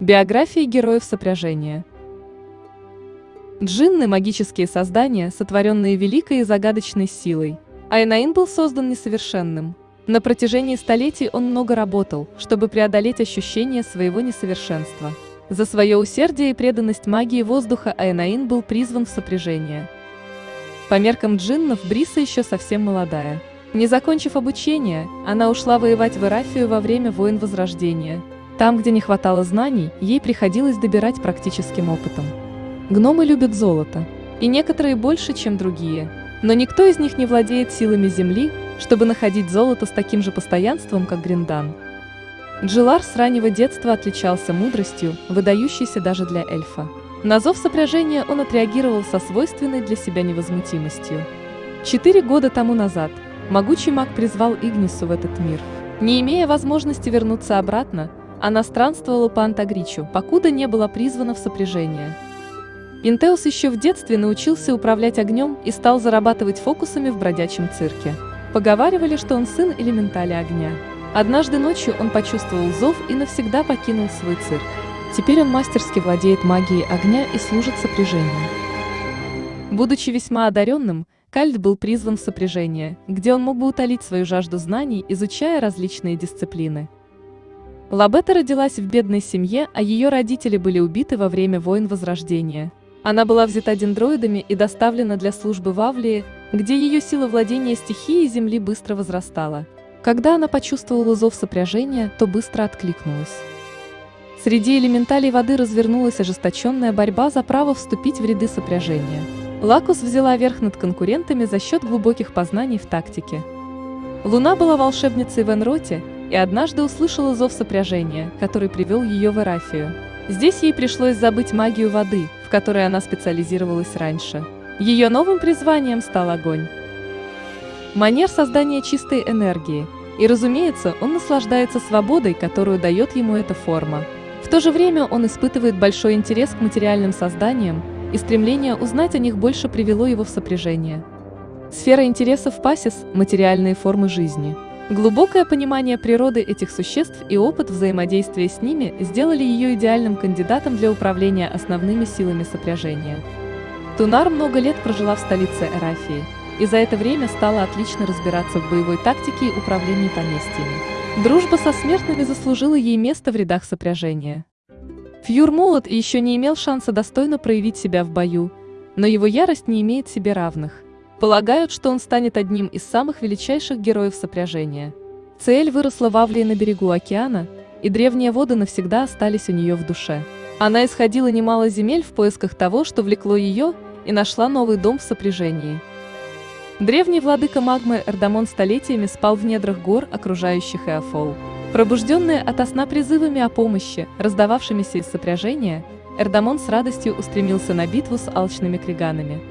Биографии героев сопряжения. Джинны – магические создания, сотворенные великой и загадочной силой. Айнаин был создан несовершенным. На протяжении столетий он много работал, чтобы преодолеть ощущение своего несовершенства. За свое усердие и преданность магии воздуха Айнаин был призван в сопряжение. По меркам джиннов Бриса еще совсем молодая. Не закончив обучение, она ушла воевать в Ирафию во время войн Возрождения – там, где не хватало знаний, ей приходилось добирать практическим опытом. Гномы любят золото, и некоторые больше, чем другие, но никто из них не владеет силами земли, чтобы находить золото с таким же постоянством, как Гриндан. Джилар с раннего детства отличался мудростью, выдающейся даже для эльфа. На зов сопряжения он отреагировал со свойственной для себя невозмутимостью. Четыре года тому назад могучий маг призвал Игнису в этот мир. Не имея возможности вернуться обратно, она странствовала по Антагричу, покуда не была призвана в сопряжение. Интеус еще в детстве научился управлять огнем и стал зарабатывать фокусами в бродячем цирке. Поговаривали, что он сын элементаля огня. Однажды ночью он почувствовал зов и навсегда покинул свой цирк. Теперь он мастерски владеет магией огня и служит сопряжению. Будучи весьма одаренным, Кальд был призван в сопряжение, где он мог бы утолить свою жажду знаний, изучая различные дисциплины. Лабета родилась в бедной семье, а ее родители были убиты во время войн Возрождения. Она была взята дендроидами и доставлена для службы в Авлии, где ее сила владения стихией Земли быстро возрастала. Когда она почувствовала зов сопряжения, то быстро откликнулась. Среди элементалей воды развернулась ожесточенная борьба за право вступить в ряды сопряжения. Лакус взяла верх над конкурентами за счет глубоких познаний в тактике. Луна была волшебницей в Энроте, и однажды услышала зов сопряжения, который привел ее в Эрафию. Здесь ей пришлось забыть магию воды, в которой она специализировалась раньше. Ее новым призванием стал огонь. Манер создания чистой энергии. И, разумеется, он наслаждается свободой, которую дает ему эта форма. В то же время он испытывает большой интерес к материальным созданиям, и стремление узнать о них больше привело его в сопряжение. Сфера интересов Пасис – материальные формы жизни – Глубокое понимание природы этих существ и опыт взаимодействия с ними сделали ее идеальным кандидатом для управления основными силами сопряжения. Тунар много лет прожила в столице Эрафии, и за это время стала отлично разбираться в боевой тактике и управлении поместьями. Дружба со смертными заслужила ей место в рядах сопряжения. Фьюр молод и еще не имел шанса достойно проявить себя в бою, но его ярость не имеет себе равных – Полагают, что он станет одним из самых величайших героев сопряжения. Цель выросла в Авлии на берегу океана, и древние воды навсегда остались у нее в душе. Она исходила немало земель в поисках того, что влекло ее, и нашла новый дом в сопряжении. Древний владыка магмы Эрдамон столетиями спал в недрах гор, окружающих Эофол. Пробужденные ото сна призывами о помощи, раздававшимися из сопряжения, Эрдамон с радостью устремился на битву с алчными криганами.